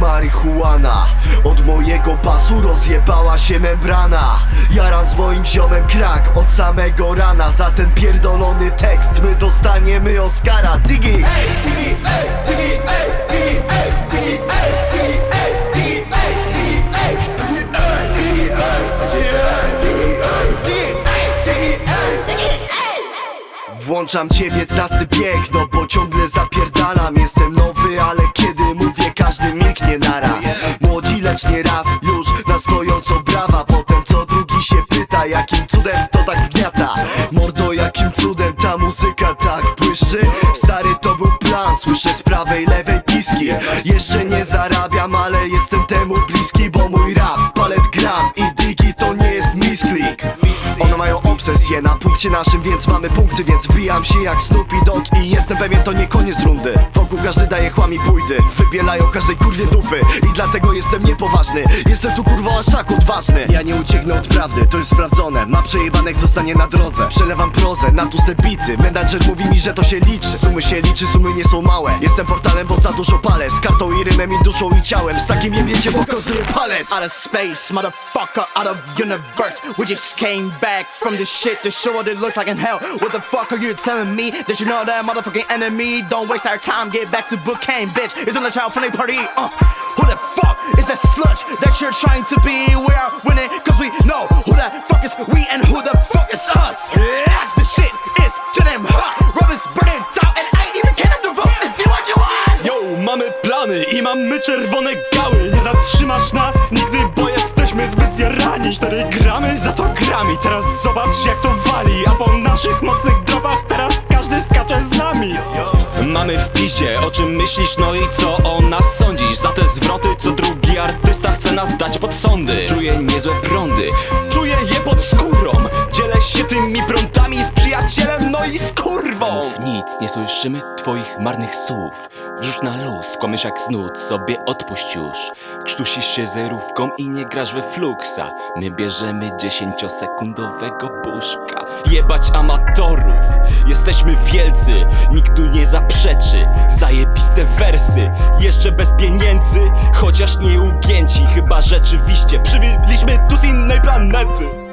marihuana Od mojego pasu rozjebała się membrana Jaram z moim ziomem krak od samego rana Za ten pierdolony tekst my dostaniemy Oscara Digi! Ej, digi, ej, digi, ej, digi, ej, digi, ej, digi, ej, digi, ej, digi, ej, digi, ej, digi, ej, digi, ej, digi, ej, digi, ej. Włączam ciebie trasty bieg, no bo ciągle zapierdalam Jestem nowy, ale raz, już na stojąco brawa. Potem co drugi się pyta, jakim cudem to tak gniata Mordo, jakim cudem ta muzyka tak błyszczy? Stary to był plan, słyszę z prawej, lewej piski. Jeszcze nie zarabiam, ale jestem temu bliski Bo mój rap, palet gram i digi to nie jest misklik na punkcie naszym, więc mamy punkty Więc wbijam się jak Snoopy Dogg i jestem pewien to nie koniec rundy. Wokół każdy daje chłami bójdy, wybielają każdej kurwie dupy I dlatego jestem niepoważny, jestem tu kurwa tak odważny. Ja nie ucieknę od prawdy, to jest sprawdzone. Ma przejebanek dostanie na drodze. Przelewam prozę na tłuste bity. Menadżer mówi mi, że to się liczy. Sumy się liczy, sumy nie są małe. Jestem portalem, bo za dużo palę. Z kartą i rymem i duszą i ciałem. Z takim jebiecie pokazuję palec. Out of space, motherfucker, out of universe. We just came back from this shit to show what it looks like in hell. What the fuck are you telling me? That you know that motherfucking enemy? Don't waste our time, get back to Bookane, bitch. It's on the child friendly party. Uh, who the fuck is that sludge that you're trying to be? We are winning, cause we know who the fuck is we and who the fuck is us. Yes, the shit is to them hot. Rubber's burning down, and I ain't even kidding the vote. Is do what you want. Yo, mamy plany i mamy czerwone gały Nie zatrzymasz nas nigdy, bo 4 gramy, za to grami. Teraz zobacz jak to wali A po naszych mocnych dropach teraz każdy skacze z nami. Mamy w piździe, o czym myślisz, no i co o nas sądzisz Za te zwroty, co drugi artysta chce nas dać pod sądy. Czuję niezłe prądy, czuję je pod skórą. Dzielę się tymi prądami z przyjacielem, no i z kurwą. Nic, nie słyszymy twoich marnych słów. Wrzuć na luz, kłamiesz jak snud, sobie odpuść już. Krztusisz się zerówką i nie grasz we fluksa. My bierzemy dziesięciosekundowego buszka Jebać amatorów, jesteśmy wielcy. Nikt tu nie zaprzeczy, zajebiste wersy. Jeszcze bez pieniędzy, chociaż nie ugięci. Chyba rzeczywiście przybyliśmy tu z innej planety